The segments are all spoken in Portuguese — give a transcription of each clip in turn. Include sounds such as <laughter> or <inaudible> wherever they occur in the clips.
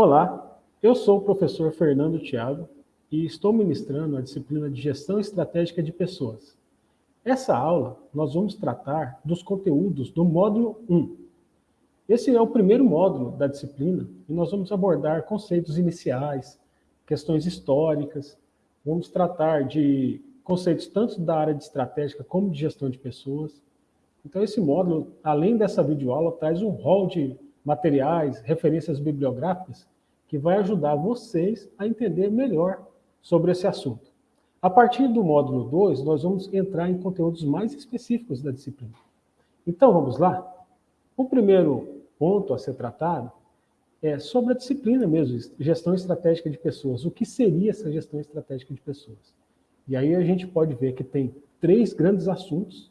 Olá, eu sou o professor Fernando Thiago e estou ministrando a disciplina de Gestão Estratégica de Pessoas. Essa aula nós vamos tratar dos conteúdos do módulo 1. Esse é o primeiro módulo da disciplina e nós vamos abordar conceitos iniciais, questões históricas, vamos tratar de conceitos tanto da área de estratégica como de gestão de pessoas. Então esse módulo, além dessa videoaula, traz um rol de materiais, referências bibliográficas, que vai ajudar vocês a entender melhor sobre esse assunto. A partir do módulo 2, nós vamos entrar em conteúdos mais específicos da disciplina. Então, vamos lá? O primeiro ponto a ser tratado é sobre a disciplina mesmo, gestão estratégica de pessoas. O que seria essa gestão estratégica de pessoas? E aí a gente pode ver que tem três grandes assuntos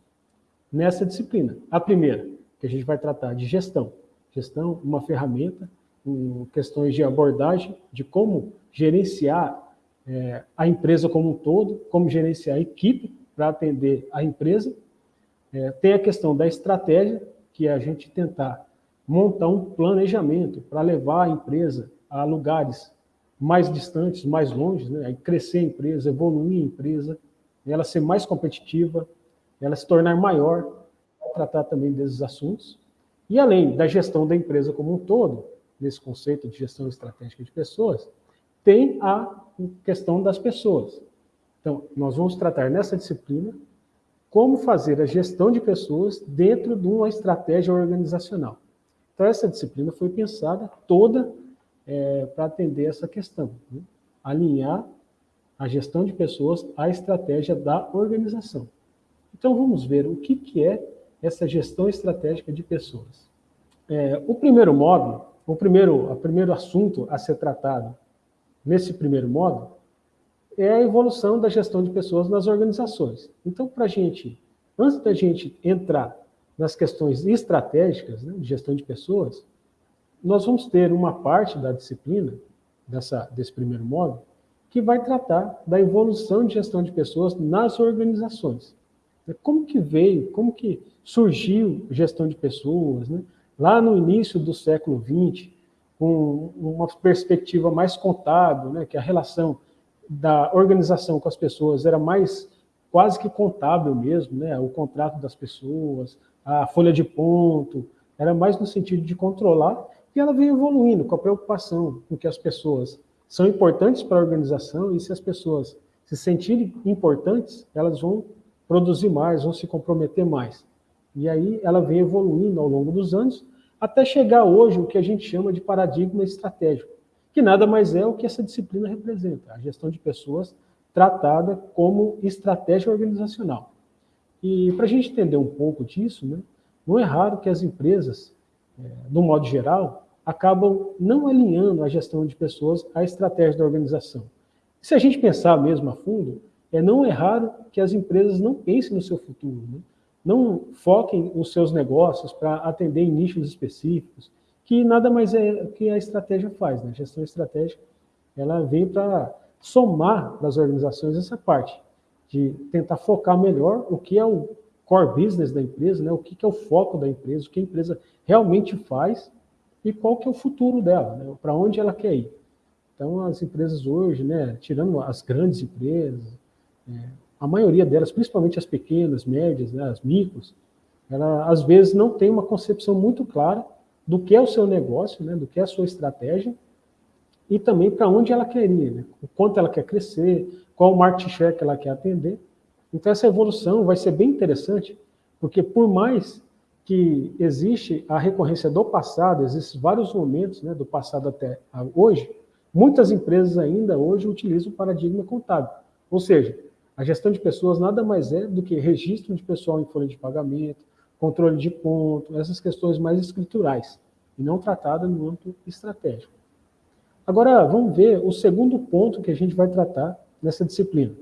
nessa disciplina. A primeira, que a gente vai tratar de gestão gestão, uma ferramenta, um, questões de abordagem, de como gerenciar é, a empresa como um todo, como gerenciar a equipe para atender a empresa. É, tem a questão da estratégia, que é a gente tentar montar um planejamento para levar a empresa a lugares mais distantes, mais longe, né? crescer a empresa, evoluir a empresa, ela ser mais competitiva, ela se tornar maior, tratar também desses assuntos. E além da gestão da empresa como um todo, nesse conceito de gestão estratégica de pessoas, tem a questão das pessoas. Então, nós vamos tratar nessa disciplina como fazer a gestão de pessoas dentro de uma estratégia organizacional. Então, essa disciplina foi pensada toda é, para atender essa questão, né? alinhar a gestão de pessoas à estratégia da organização. Então, vamos ver o que, que é essa gestão estratégica de pessoas. É, o primeiro módulo, o primeiro, o primeiro assunto a ser tratado nesse primeiro módulo é a evolução da gestão de pessoas nas organizações. Então, para a gente, antes da gente entrar nas questões estratégicas né, de gestão de pessoas, nós vamos ter uma parte da disciplina, dessa, desse primeiro módulo, que vai tratar da evolução de gestão de pessoas nas organizações. Como que veio, como que surgiu gestão de pessoas, né? lá no início do século XX, com uma perspectiva mais contábil, né? que a relação da organização com as pessoas era mais quase que contábil mesmo, né? o contrato das pessoas, a folha de ponto, era mais no sentido de controlar, e ela veio evoluindo com a preocupação com que as pessoas são importantes para a organização, e se as pessoas se sentirem importantes, elas vão produzir mais, vão se comprometer mais. E aí ela vem evoluindo ao longo dos anos, até chegar hoje o que a gente chama de paradigma estratégico, que nada mais é o que essa disciplina representa, a gestão de pessoas tratada como estratégia organizacional. E para a gente entender um pouco disso, né, não é raro que as empresas, é, no modo geral, acabam não alinhando a gestão de pessoas à estratégia da organização. Se a gente pensar mesmo a fundo, é, não é raro que as empresas não pensem no seu futuro, né? não foquem os seus negócios para atender em nichos específicos, que nada mais é que a estratégia faz. Né? A gestão estratégica ela vem para somar para as organizações essa parte, de tentar focar melhor o que é o core business da empresa, né? o que é o foco da empresa, o que a empresa realmente faz e qual que é o futuro dela, né? para onde ela quer ir. Então, as empresas hoje, né, tirando as grandes empresas, é, a maioria delas, principalmente as pequenas, médias, né, as micros, ela às vezes não tem uma concepção muito clara do que é o seu negócio, né, do que é a sua estratégia, e também para onde ela quer ir, né, o quanto ela quer crescer, qual o market share que ela quer atender. Então essa evolução vai ser bem interessante, porque por mais que existe a recorrência do passado, existem vários momentos né, do passado até hoje, muitas empresas ainda hoje utilizam o paradigma contábil. Ou seja, a gestão de pessoas nada mais é do que registro de pessoal em folha de pagamento, controle de ponto, essas questões mais escriturais, e não tratadas no âmbito estratégico. Agora, vamos ver o segundo ponto que a gente vai tratar nessa disciplina.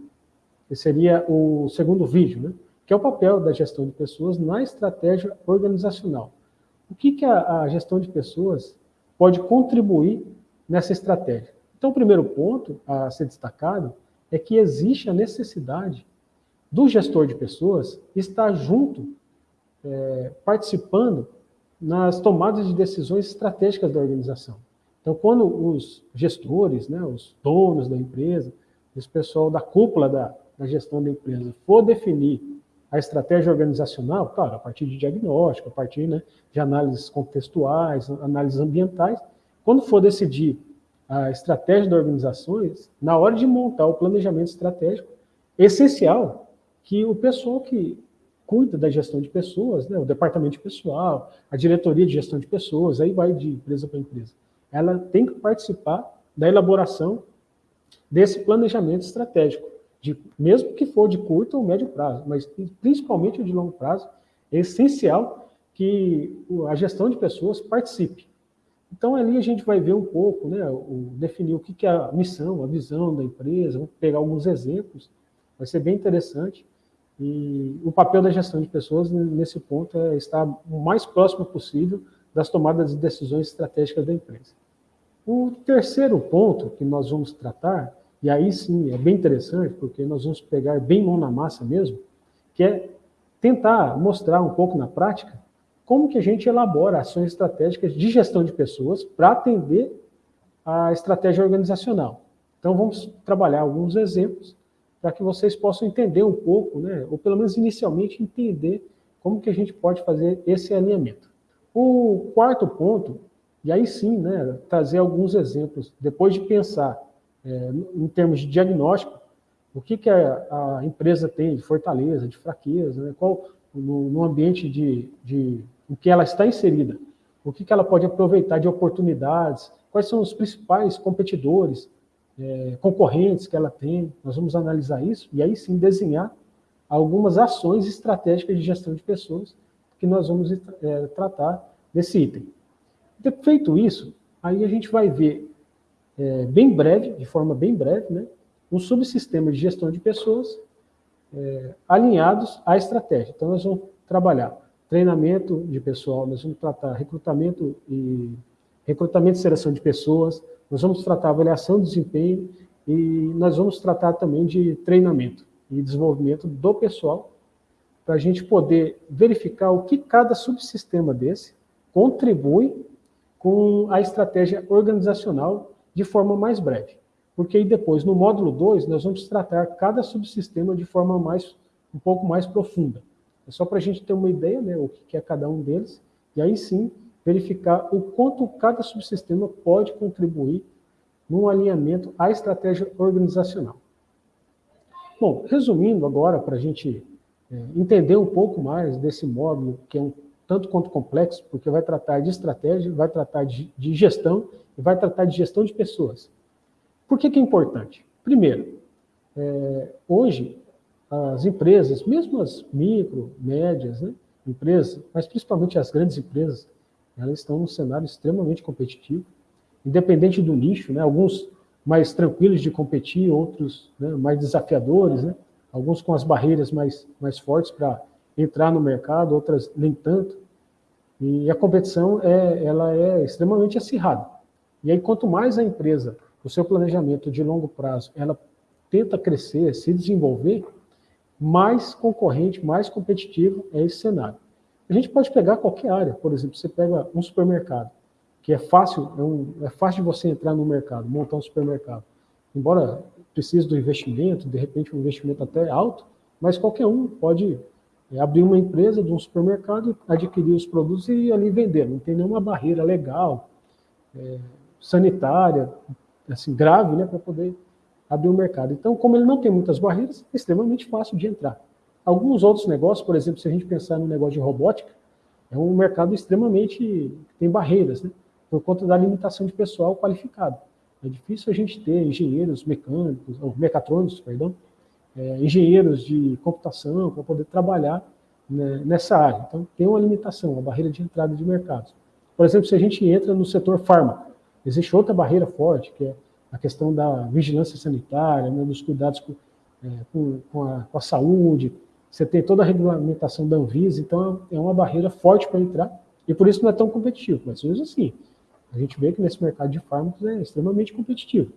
Que seria o segundo vídeo, né? que é o papel da gestão de pessoas na estratégia organizacional. O que, que a, a gestão de pessoas pode contribuir nessa estratégia? Então, o primeiro ponto a ser destacado é que existe a necessidade do gestor de pessoas estar junto, é, participando nas tomadas de decisões estratégicas da organização. Então, quando os gestores, né, os donos da empresa, esse pessoal da cúpula da, da gestão da empresa for definir a estratégia organizacional, claro, a partir de diagnóstico, a partir né, de análises contextuais, análises ambientais, quando for decidir a estratégia da organizações, na hora de montar o planejamento estratégico, é essencial que o pessoal que cuida da gestão de pessoas, né, o departamento de pessoal, a diretoria de gestão de pessoas, aí vai de empresa para empresa, ela tem que participar da elaboração desse planejamento estratégico, de, mesmo que for de curto ou médio prazo, mas principalmente o de longo prazo, é essencial que a gestão de pessoas participe. Então, ali a gente vai ver um pouco, né, o, definir o que, que é a missão, a visão da empresa, vamos pegar alguns exemplos, vai ser bem interessante. E o papel da gestão de pessoas, nesse ponto, é estar o mais próximo possível das tomadas de decisões estratégicas da empresa. O terceiro ponto que nós vamos tratar, e aí sim é bem interessante, porque nós vamos pegar bem mão na massa mesmo, que é tentar mostrar um pouco na prática como que a gente elabora ações estratégicas de gestão de pessoas para atender a estratégia organizacional. Então vamos trabalhar alguns exemplos para que vocês possam entender um pouco, né, ou pelo menos inicialmente entender como que a gente pode fazer esse alinhamento. O quarto ponto, e aí sim, né, trazer alguns exemplos, depois de pensar é, em termos de diagnóstico, o que, que a, a, empresa tem de fortaleza, de fraqueza, né, qual, no, no ambiente de, de em que ela está inserida, o que, que ela pode aproveitar de oportunidades, quais são os principais competidores, é, concorrentes que ela tem, nós vamos analisar isso e aí sim desenhar algumas ações estratégicas de gestão de pessoas que nós vamos é, tratar desse item. Feito isso, aí a gente vai ver é, bem breve, de forma bem breve, né, um subsistema de gestão de pessoas é, alinhados à estratégia. Então, nós vamos trabalhar treinamento de pessoal, nós vamos tratar recrutamento e recrutamento e seleção de pessoas, nós vamos tratar avaliação de desempenho e nós vamos tratar também de treinamento e desenvolvimento do pessoal para a gente poder verificar o que cada subsistema desse contribui com a estratégia organizacional de forma mais breve. Porque aí depois, no módulo 2, nós vamos tratar cada subsistema de forma mais, um pouco mais profunda. É só para a gente ter uma ideia, né, o que é cada um deles, e aí sim verificar o quanto cada subsistema pode contribuir num alinhamento à estratégia organizacional. Bom, resumindo agora, para a gente é, entender um pouco mais desse módulo, que é um tanto quanto complexo, porque vai tratar de estratégia, vai tratar de, de gestão e vai tratar de gestão de pessoas. Por que, que é importante? Primeiro, é, hoje as empresas, mesmo as micro, médias né, empresas, mas principalmente as grandes empresas, elas estão num cenário extremamente competitivo, independente do nicho, né, alguns mais tranquilos de competir, outros né, mais desafiadores, né, alguns com as barreiras mais, mais fortes para entrar no mercado, outras nem tanto. E a competição é, ela é extremamente acirrada. E aí, quanto mais a empresa, o seu planejamento de longo prazo, ela tenta crescer, se desenvolver, mais concorrente, mais competitivo é esse cenário. A gente pode pegar qualquer área, por exemplo, você pega um supermercado, que é fácil, é, um, é fácil de você entrar no mercado, montar um supermercado. Embora precise do investimento, de repente um investimento até alto, mas qualquer um pode é abrir uma empresa de um supermercado, adquirir os produtos e ali vender. Não tem nenhuma barreira legal, é, sanitária, assim, grave, né, para poder abrir o um mercado. Então, como ele não tem muitas barreiras, é extremamente fácil de entrar. Alguns outros negócios, por exemplo, se a gente pensar no negócio de robótica, é um mercado extremamente tem barreiras, né, por conta da limitação de pessoal qualificado. É difícil a gente ter engenheiros mecânicos, ou mecatrônicos, perdão, é, engenheiros de computação para poder trabalhar né, nessa área. Então, tem uma limitação, uma barreira de entrada de mercados. Por exemplo, se a gente entra no setor farma, existe outra barreira forte, que é a questão da vigilância sanitária, né, dos cuidados com, é, com, com, a, com, a, saúde, você tem toda a regulamentação da Anvisa, então é uma barreira forte para entrar, e por isso não é tão competitivo, mas mesmo assim, a gente vê que nesse mercado de fármacos é extremamente competitivo.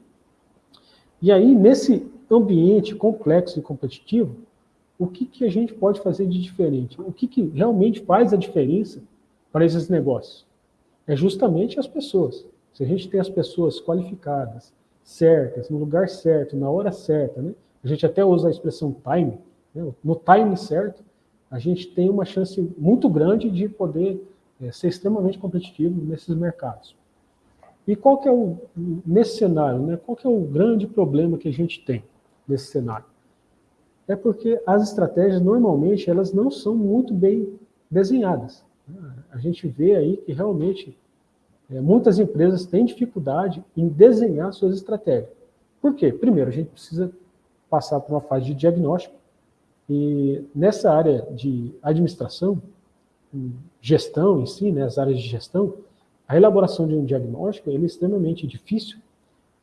E aí, nesse ambiente complexo e competitivo, o que, que a gente pode fazer de diferente? O que, que realmente faz a diferença para esses negócios? É justamente as pessoas. se a gente tem as pessoas qualificadas, certas, no lugar certo, na hora certa, né? a gente até usa a expressão time, né? no time certo, a gente tem uma chance muito grande de poder é, ser extremamente competitivo nesses mercados. E qual que é o, nesse cenário, né, qual que é o grande problema que a gente tem nesse cenário? É porque as estratégias, normalmente, elas não são muito bem desenhadas. A gente vê aí que realmente é, muitas empresas têm dificuldade em desenhar suas estratégias. Por quê? Primeiro, a gente precisa passar por uma fase de diagnóstico, e nessa área de administração, gestão em si, né, as áreas de gestão, a elaboração de um diagnóstico é extremamente difícil,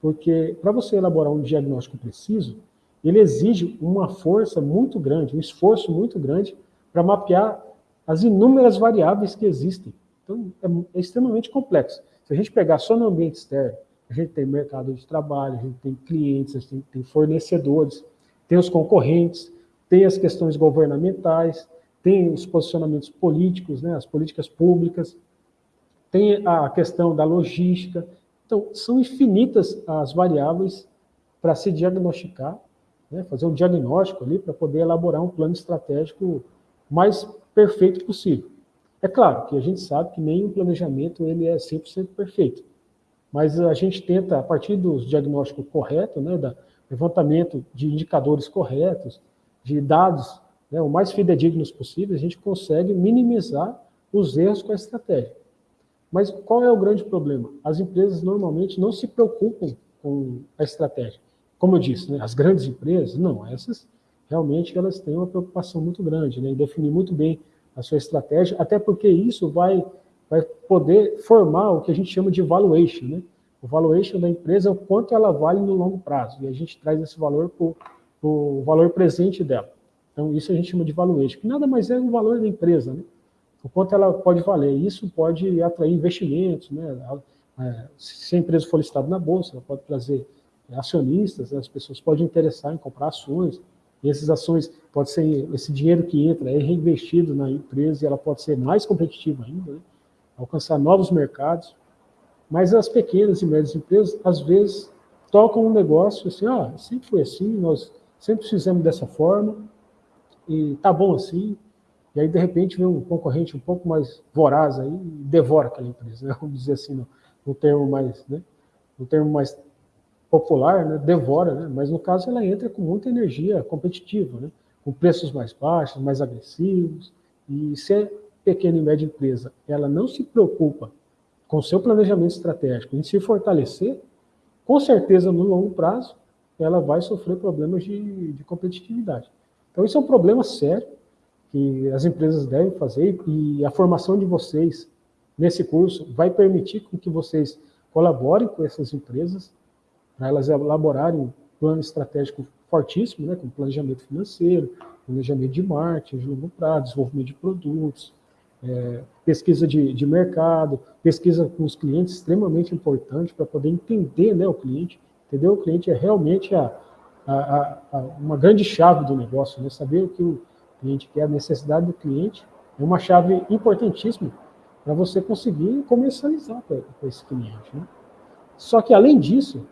porque para você elaborar um diagnóstico preciso, ele exige uma força muito grande, um esforço muito grande para mapear as inúmeras variáveis que existem. Então, é, é, extremamente complexo. Se a gente pegar só no ambiente externo, a gente tem mercado de trabalho, a gente tem clientes, a gente tem, tem fornecedores, tem os concorrentes, tem as questões governamentais, tem os posicionamentos políticos, né, as políticas públicas, tem a questão da logística. Então, são infinitas as variáveis para se diagnosticar, né, fazer um diagnóstico ali para poder elaborar um plano estratégico mais perfeito possível. É claro que a gente sabe que nenhum planejamento ele é 100% perfeito, mas a gente tenta, a partir do diagnóstico correto, né, da levantamento de indicadores corretos, de dados né, o mais fidedignos possível, a gente consegue minimizar os erros com a estratégia. Mas qual é o grande problema? As empresas normalmente não se preocupam com a estratégia. Como eu disse, né, as grandes empresas, não, essas realmente elas têm uma preocupação muito grande né, em definir muito bem a sua estratégia, até porque isso vai, vai poder formar o que a gente chama de valuation. Né? O valuation da empresa é o quanto ela vale no longo prazo, e a gente traz esse valor para o valor presente dela. Então, isso a gente chama de valuation, que nada mais é o valor da empresa, né? o quanto ela pode valer. Isso pode atrair investimentos, né? É, se a empresa for listada na bolsa, ela pode trazer acionistas, né? as pessoas podem interessar em comprar ações, essas ações, pode ser esse dinheiro que entra é reinvestido na empresa e ela pode ser mais competitiva ainda, né? alcançar novos mercados. Mas as pequenas e médias empresas, às vezes, tocam um negócio assim, ah, sempre foi assim, nós sempre fizemos dessa forma, e tá bom assim, e aí de repente vem um concorrente um pouco mais voraz aí e devora aquela empresa, né? <laughs> vamos dizer assim, no, no termo mais, né? no termo mais popular, né? devora, né? mas no caso ela entra com muita energia competitiva, né? com preços mais baixos, mais agressivos, e se é pequena e média empresa, ela não se preocupa com seu planejamento estratégico em se fortalecer, com certeza no longo prazo ela vai sofrer problemas de, de competitividade. Então, isso é um problema sério que as empresas devem fazer e a formação de vocês nesse curso vai permitir que vocês colaborem com essas empresas para elas elaborarem um plano estratégico fortíssimo, né, com planejamento financeiro, planejamento de marketing, de longo prazo, desenvolvimento de produtos, é, pesquisa de, de, mercado, pesquisa com os clientes, extremamente importante para poder entender né, o cliente, entender o cliente é realmente a, a, a, uma grande chave do negócio, né? saber o que o cliente quer, a necessidade do cliente, é uma chave importantíssima para você conseguir comercializar com esse cliente. Né? Só que, além disso,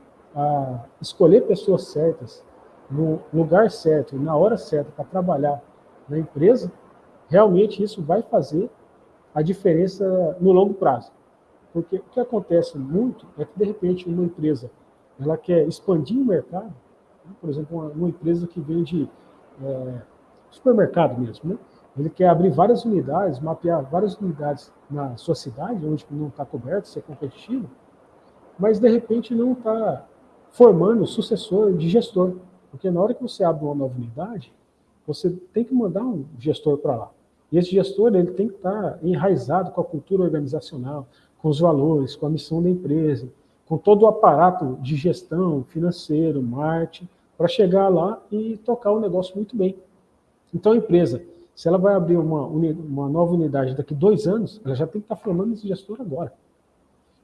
escolher pessoas certas, no lugar certo, na hora certa, para trabalhar na empresa, realmente isso vai fazer a diferença no longo prazo. Porque o que acontece muito é que, de repente, uma empresa ela quer expandir o mercado, por exemplo, uma, uma empresa que vende é, supermercado mesmo, né? Ele quer abrir várias unidades, mapear várias unidades na sua cidade, onde não está coberto, ser competitivo, mas de repente não está formando sucessor de gestor. Porque na hora que você abre uma nova unidade, você tem que mandar um gestor para lá. E esse gestor ele tem que estar tá enraizado com a cultura organizacional, com os valores, com a missão da empresa, com todo o aparato de gestão, financeiro, marketing, para chegar lá e tocar o negócio muito bem. Então a empresa, se ela vai abrir uma, uma nova unidade daqui dois anos, ela já tem que estar tá formando esse gestor agora.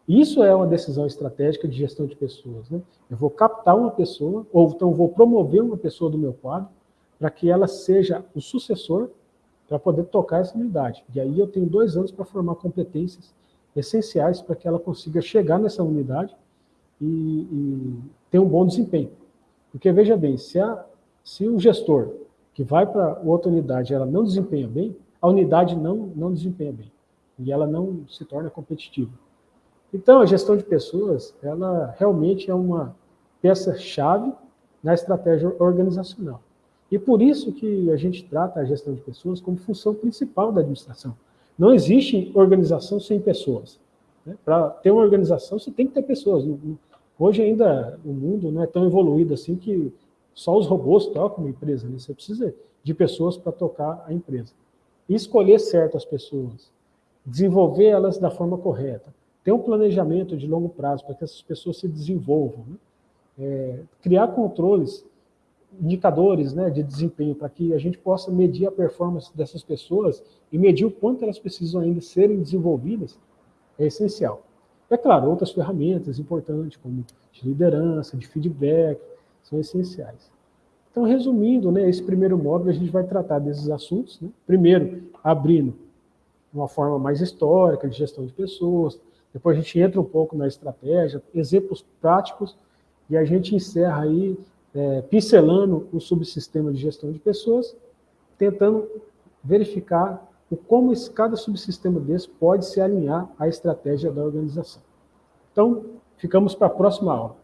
Isso é uma decisão estratégica de gestão de pessoas. Né? Eu vou captar uma pessoa, ou então vou promover uma pessoa do meu quadro, para que ela seja o sucessor para poder tocar essa unidade. E aí eu tenho dois anos para formar competências essenciais para que ela consiga chegar nessa unidade e, e ter um bom desempenho. Porque, veja bem, se, a, se o gestor que vai para outra unidade ela não desempenha bem, a unidade não, não desempenha bem. E ela não se torna competitiva. Então, a gestão de pessoas, ela realmente é uma peça-chave na estratégia organizacional. E por isso que a gente trata a gestão de pessoas como função principal da administração. Não existe organização sem pessoas. Né? Para ter uma organização, você tem que ter pessoas. Hoje ainda o mundo não é tão evoluído assim que só os robôs tocam uma empresa. Né? Você precisa de pessoas para tocar a empresa. E escolher certas pessoas, desenvolver elas da forma correta, ter um planejamento de longo prazo para que essas pessoas se desenvolvam, né? é, criar controles, indicadores né, de desempenho para que a gente possa medir a performance dessas pessoas e medir o quanto elas precisam ainda serem desenvolvidas, é essencial. É claro, outras ferramentas importantes, como de liderança, de feedback, são essenciais. Então, resumindo, né, esse primeiro módulo, a gente vai tratar desses assuntos. Né? Primeiro, abrindo uma forma mais histórica de gestão de pessoas, depois a gente entra um pouco na estratégia, exemplos práticos, e a gente encerra aí é, pincelando o subsistema de gestão de pessoas, tentando verificar o como esse, cada subsistema desse pode se alinhar à estratégia da organização. Então, ficamos para a próxima aula.